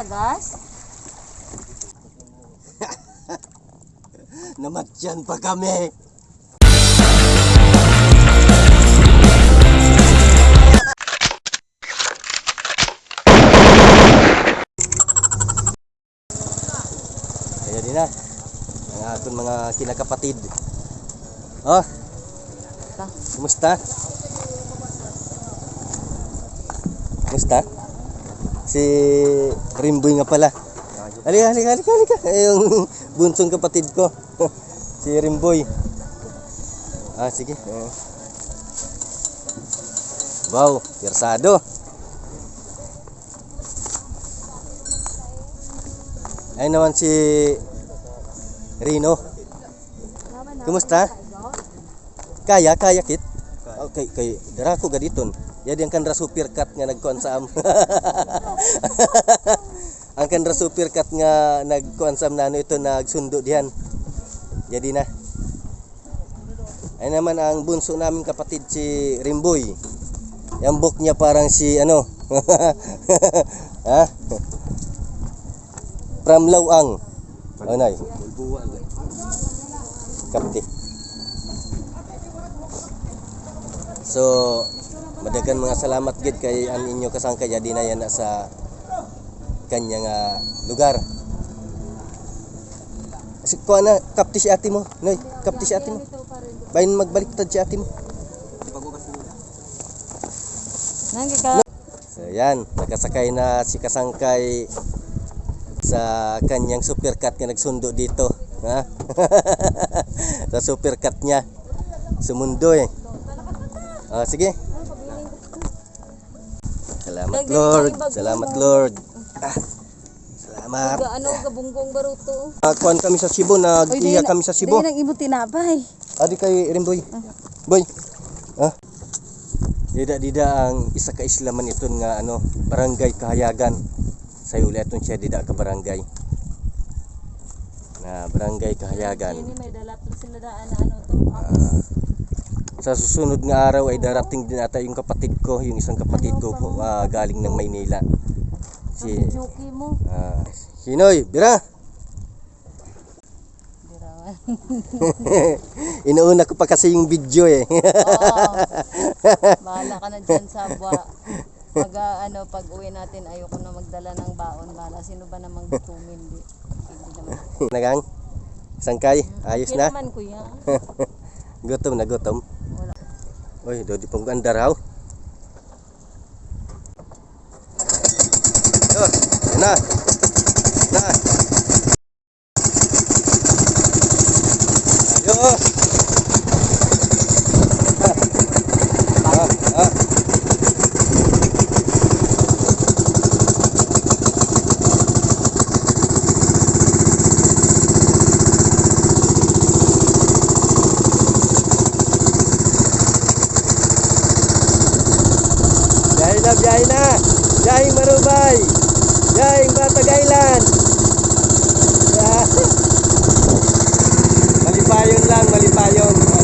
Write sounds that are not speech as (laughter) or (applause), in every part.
sa gas? (laughs) Namatyan pa kami. Kaya din na. Ang aton mga kinakapatid. Oh. Kumusta? Kumusta? Si Rimboy nga pala. Halika, halika, halika, halika. Eh, (laughs) yung bunsong kapatid ko. (laughs) si Rimboy. Ah, sige. Eh. Wow, pirsado. Ayun naman si Rino. Kumusta? Kaya, kaya kit? Okay, kay dara ko gaditon. Jadi ang kanra super cut nga nagkuan. (laughs) (laughs) ang kanra super cut nga nagkuan sa am na ano ito nagsundo dihan. Jadi na. Ay naman ang bunso namin kapatid si Rimboy. Yung book niya parang si ano. (laughs) ha? From Lawang. Oh, nay. Kapti. So, madagan mga salamat gid kay ang inyo kasangkay jadi na yan sa kanya nga lugar. Si ko na kapti si ate mo. Noy, kapti si ate mo. Bayin magbalik tad si ate mo. So yan, nakasakay na si Kasangkay sa kanyang supercut nga nagsundo dito. Ha? (laughs) sa supercut niya. Sumundo eh. Ah, sige. Salamat Lord. Salamat Lord. Ah, salamat. Ga ano ka bunggong baruto. Ah, kuwan kami sa Cebu, nag-iya kami sa Cebu. Dili nang imo tinapay. Adi kay Rimboy. Boy. Ah. Dida dida ang isa ka islaman ito nga ano, barangay kahayagan. Sa ulit siya dida ka barangay. Na barangay kahayagan. Ini may dalat sila daan na ano to. Ah, sa susunod nga araw ay darating din ata yung kapatid ko, yung isang kapatid ko ah, galing ng Maynila. Si Juki mo. ah, Hinoy, bira. Birawan. (laughs) Inuuna ko pa kasi yung video eh. Oo. Bahala ka na dyan sa (laughs) buwa. Pag ah, ano, pag uwi natin, ayoko na magdala ng baon. Bahala, sino ba namang gutumin? Di, hindi naman. (laughs) Nagang, sangkay, ayos Hindi na. naman, kuya. Gutom na gutom. Wala. Uy, do di pong ganda raw. Yo, yan na. Na. Ayo. Ah, ah. Biyahe na, biyahe na. Biyaheng Marubay. Biyaheng Batag Island. Yeah. (laughs) Malipayon lang, malipayon.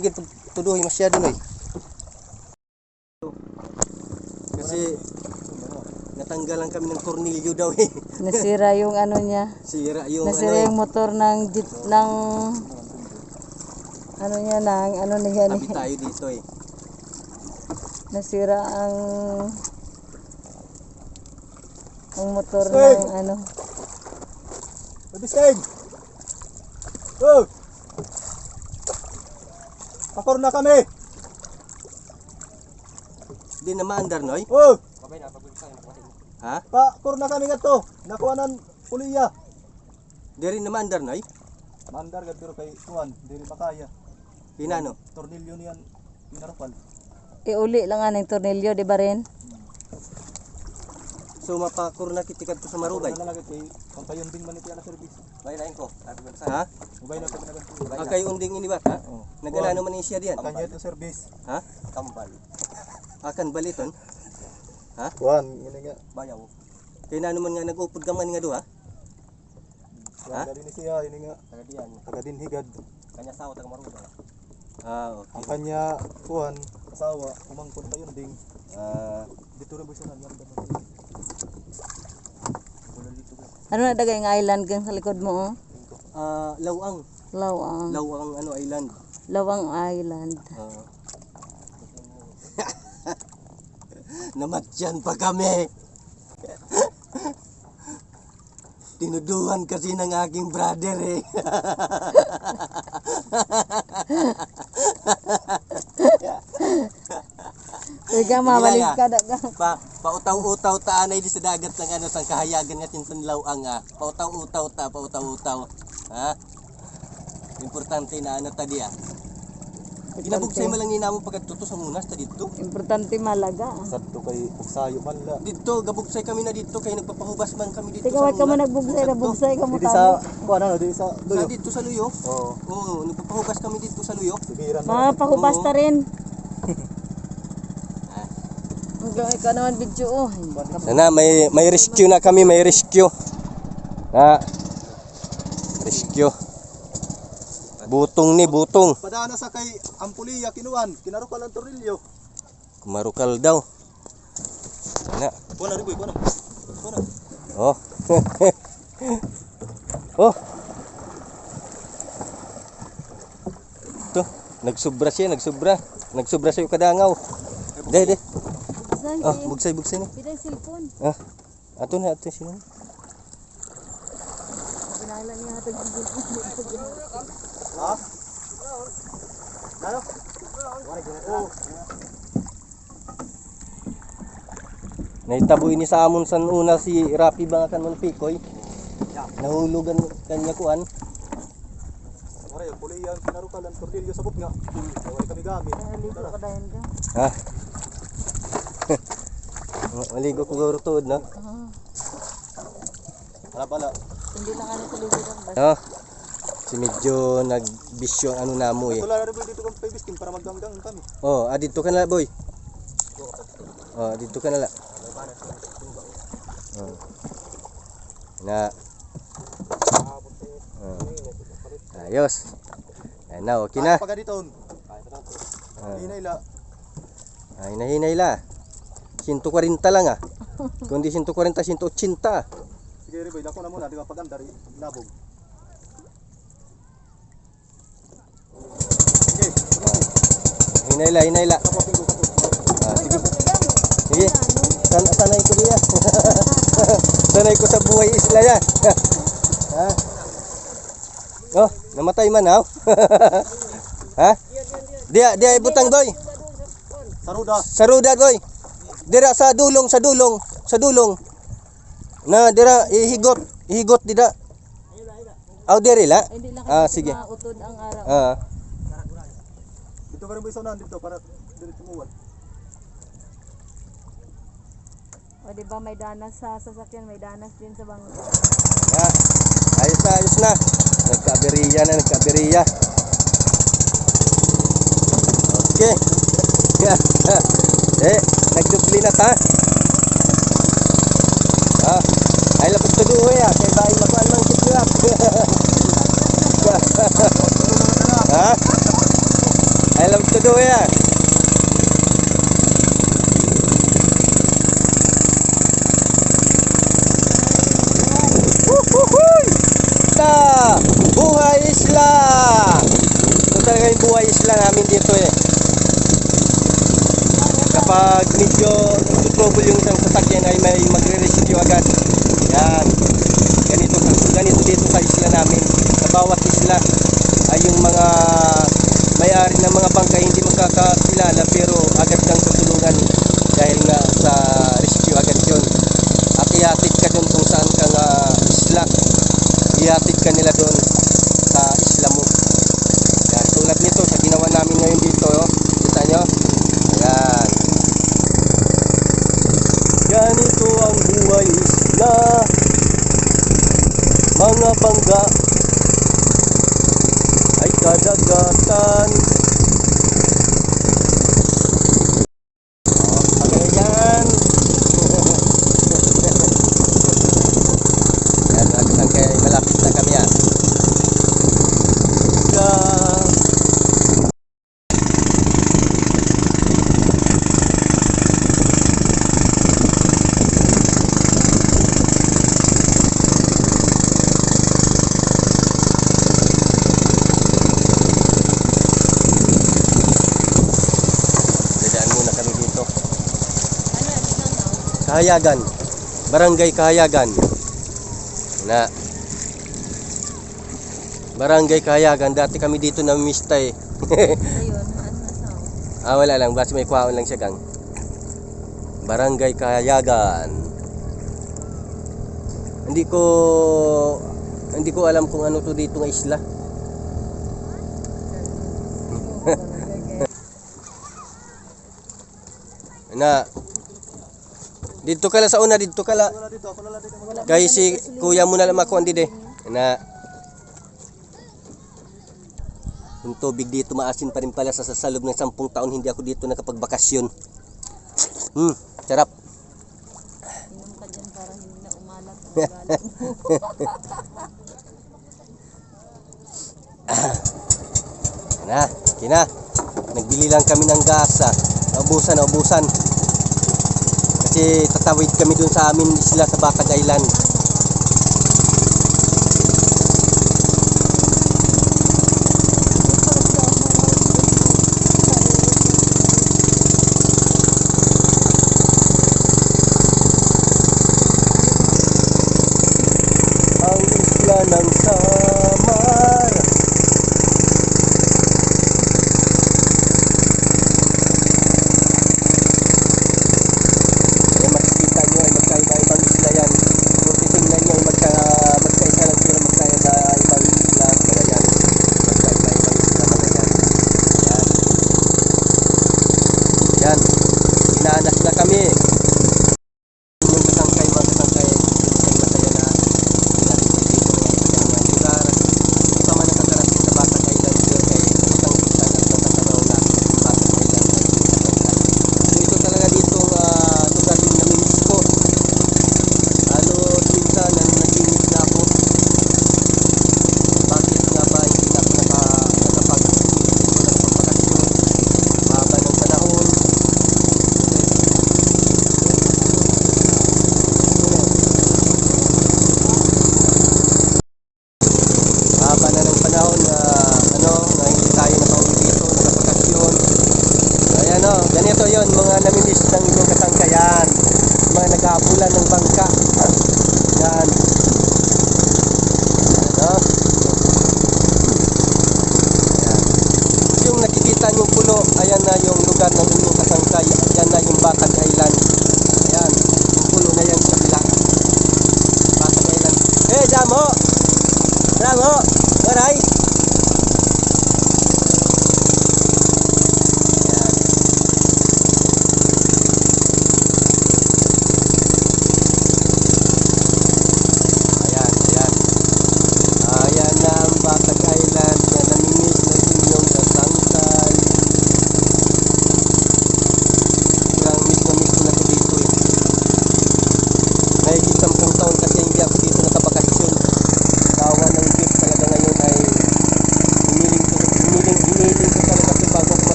Gid tuduhi masyado noy. Kasi natanggalan kami ng tornilyo daw eh. (laughs) Nasira yung ano niya. Sira yung Nasira ano eh. yung motor ng jeep ng ano niya ng ano niya Tabi ni. tayo dito eh. Nasira ang ang motor ng ano. Mabistig! Oh! Pakor na kami! Di na maandar noy. Oh! Ha? Pakor na kami gato! Nakuha ng puliya! Di rin na maandar noy. Mandar gad pero kay Tuan, dili makaya. Hinano. Tornilyo niyan pinarapal. Iuli lang nga ng tornilyo, di ba rin? So mapakur na kitikat ko sa marubay. Ano lang kay pampayon din man iti ana service. Baylain ko. Ha? Ubay na kami nagan. Ah, kayo unding ini ba? Ha? Oh. Nagala naman ni siya diyan. Kanya ito service. Ha? Kambal. Akan baliton. Tuan, ngene nga. Bayaw. Kaya na naman nga nag-upod ka man nga duha. Tuan dali ni siya ini nga Taga diyan. taga din higad. Kanya sawa taga marubay. Ah, okay. Ang kanya Tuan, asawa, umangkon payon ding. Ah, Dito rin ba siya naganda Ano na dagay nga island gang sa likod mo? Oh? ah, Lawang. Lawang. Lawang ano island. Lawang Island. Ah. (laughs) Namatyan pa kami. (laughs) Tinuduhan kasi ng aking brother eh. (laughs) Ika mabalik ka daga. pa pautaw-utaw ta anay di sa dagat ng ano sang kahayagan nga tinsan lawang ah. Pautaw-utaw ta, pautaw-utaw. Ha? Importante na ano ta diya. Ginabugsay mo lang nina mo pagkatuto sa munas ta dito. Importante malaga. Sadto kay Uksayo man la. Dito, gabugsay kami na dito kay nagpapahubas man kami dito Tika wag ka mo munas. nagbugsay na bugsay ka mo Dito sa kuan ano, dito sa Sa duyo. dito sa Luyo. Oo. Oo, nagpapahubas kami dito sa Luyo. Mga pahubas ta rin. (laughs) Hanggang ikaw naman video oh. Sana may may rescue na kami, may rescue. Na rescue. Butong ni butong. Padana sa kay Ampuliya kinuan, kinarukan ang tornilyo. Kumarukal daw. Na. Kuan na riboy. Kuan na. Oh. (laughs) oh. To, nagsubra siya, nagsubra. Nagsubra sa kadangaw. De, de. Bugsay. Oh, bugsay bugsay ni. Pida yung cellphone. Ah. Ato na ato sila. Pinala niya hatag cellphone. Ha? Nalo? Oh, Naitabo ini sa amon san una si Rapi bangakan mon pikoy. Nahulugan kanya kuan. Mara yung puliya kinarukan ang tornilyo sa bukga. Wala kami gamit. Ha. Maligo ko guro tuod no. Ah, Wala pala. Hindi lang ano tuloy ka basta. Ha. Si medyo nagbisyo ang ano namo eh. Wala na riboy dito kang pibisting para magganggang kami. Oh, ah, dito ka na boy. Oh, dito ka na la. Oh. Na. Oh. Ayos. Ay na, okay na. Pagka dito. Ah. Hinay la. Ay, nahinay la. 140 lang ah. (laughs) Kundi 140, 180. Sige riboy, dako na muna, di ba pagandar labog. Okay, Hinay la, hinay la. tapos tingko kapos. Ah, sige. Sige. San sanay ko diya. (laughs) sanay ko sa buhay isla ya. ha? (laughs) Oh, namatay man ha? ha? Dia, dia ibutang boy. Saruda. Sa ruda boy. Dira sa dulong, sa dulong, sa dulong. Na dira ihigot, ihigot dida. Aw diri la. Ah, sige. mautod ang araw. Ah. Dito riboy sa unahan dito para dili tumuwal. O di ba may danas sa sasakyan, may danas din sa bangko. Ya. Ayos na, ayos na. Nagkaberiya na, nagkaberiya. Okay. (laughs) Eh, nagdubli na ta. Ah, ay lapit to duho eh, ya, ah. kay bayi lakuan mang kitlap. (laughs) ha? Ah? Ay lapit to duho ya. Buhay isla! Ito talaga yung buhay isla namin dito eh. Ah. Kapag medyo trouble yung isang sasakyan ay may magre-rescue agad. Yan. Ganito, ganito dito sa isla namin. Sa bawat isla ay yung mga may-ari ng mga bangka hindi magkakakilala pero agad kang tutulungan dahil nga sa rescue agad yun. At ihatid ka doon kung saan kang ah, isla. Ihatid ka nila doon sa isla mo. Yan, tulad nito sa ginawa namin ngayon dito. Oh. Kita nyo? Ayan. Ganito ang buhay isla. Mga bangga ay kadagatan. Oh, Pagayan. Yan, mga kasangkay, malapit na kami ah. Ka- Dadaan muna kami dito. Ano, hindi na na. Kahayagan. Barangay Kahayagan. Na. Barangay Kahayagan. Dati kami dito (laughs) na eh. Ayun, ano na sa. ah, wala lang. Basta may kwaon lang siya gang. Barangay Kahayagan. Hindi ko hindi ko alam kung ano to dito ng isla. (laughs) Na dito ka lang sa una dito ka lang. Dito, dito. Kay si kuya mo na lang andi de. Na yung tubig dito maasin pa rin pala sa, sa loob ng sampung taon hindi ako dito nakapagbakasyon. Hmm, sarap. (laughs) Inom ka dyan para hindi na umalat. Na, kina. Nagbili lang kami ng gas. Ah. Naubusan, naubusan. Kasi tatawid kami dun sa amin isla sa Batag Island. K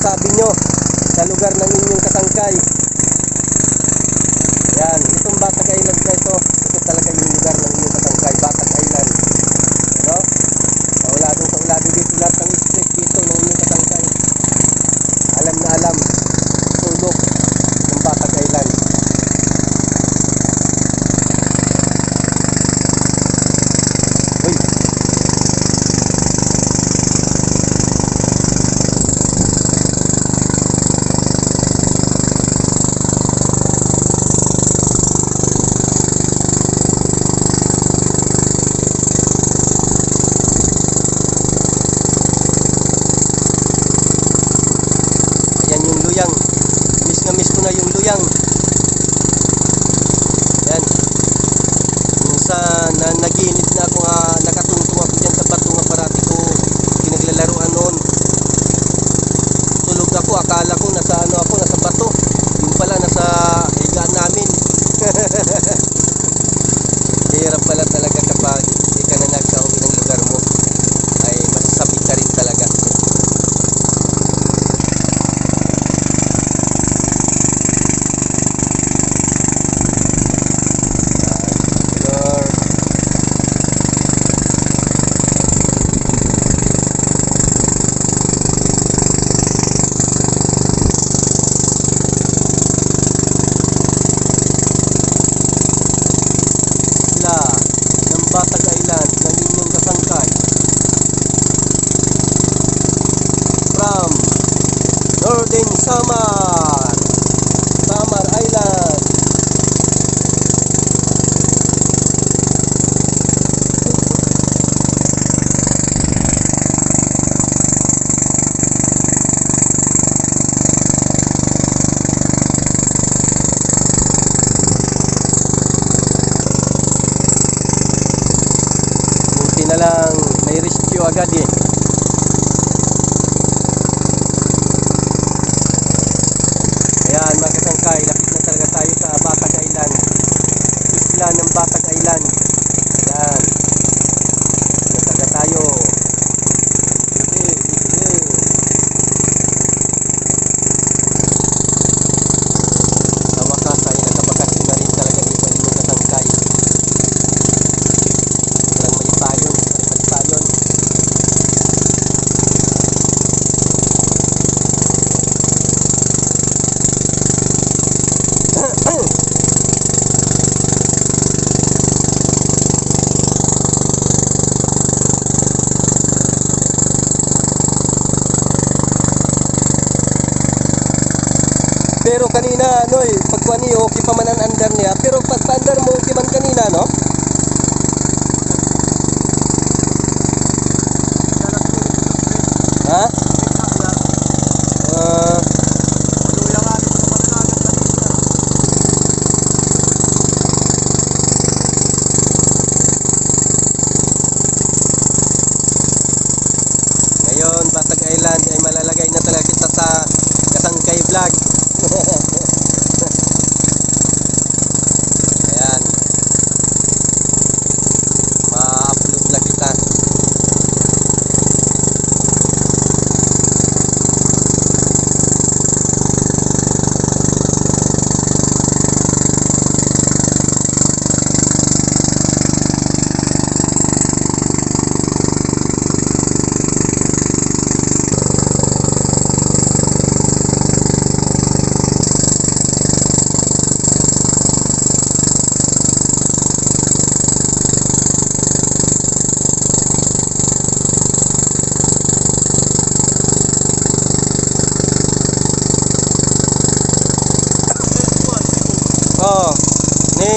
masasabi nyo sa lugar ng inyong kasangkay. Yan itong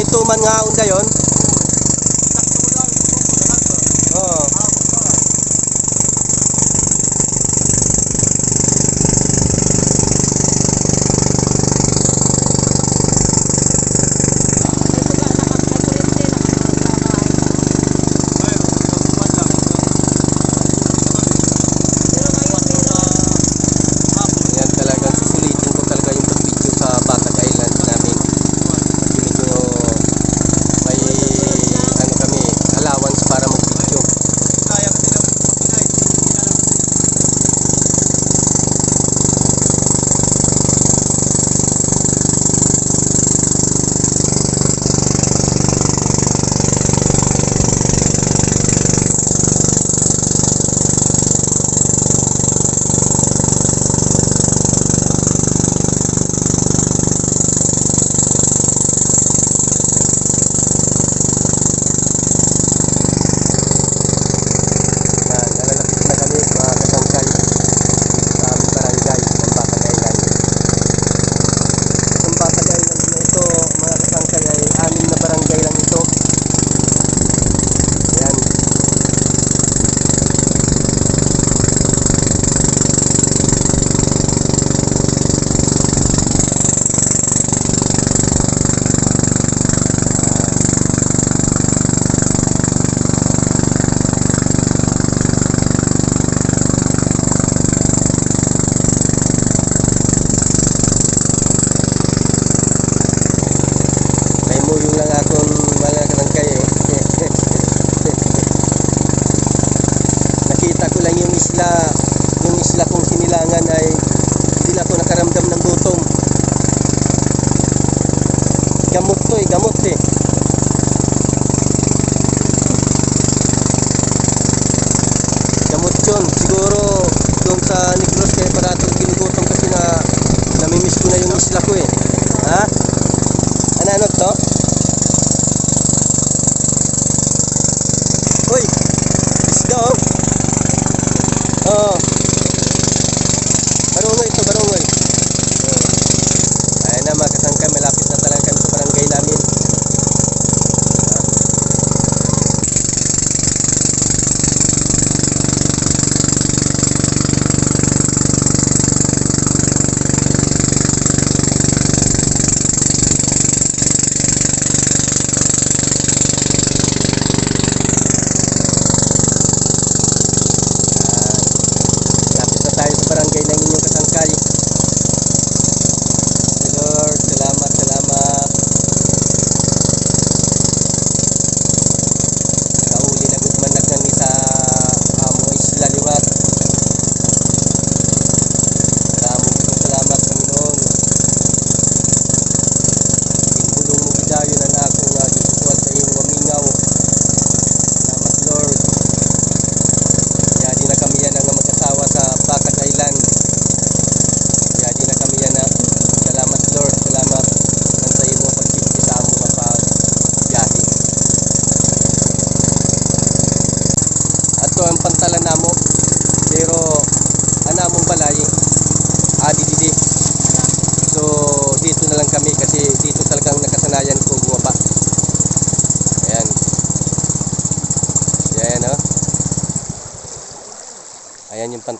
may tuman nga undayon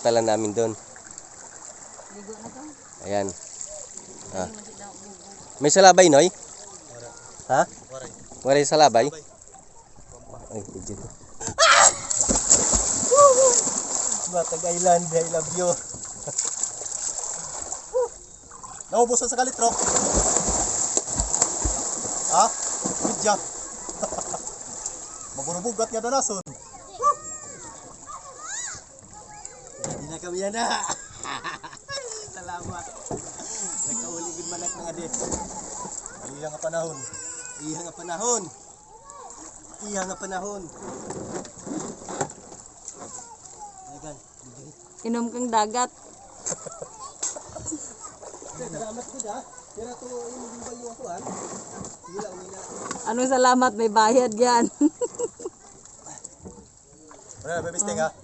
pinadala namin doon. Ayan. Ah. May salabay, Noy? Ha? Waray salabay? Ay, dito. Ah! Batag Island, I love you. (laughs) Naubusan sa kalitrok. Ha? Good job. (laughs) Magurubugat nga danason. Ayan na. (laughs) Salamat. Nagkauligid manak ng ade. Iya nga panahon. Iya nga panahon. Iya nga panahon. Ayan. Inom kang dagat. Salamat ko da. Pero to yung gimbal yung ako ah. Gila umina. Salamat may bayad yan. (laughs) Wala na, bebisting ha. Ah.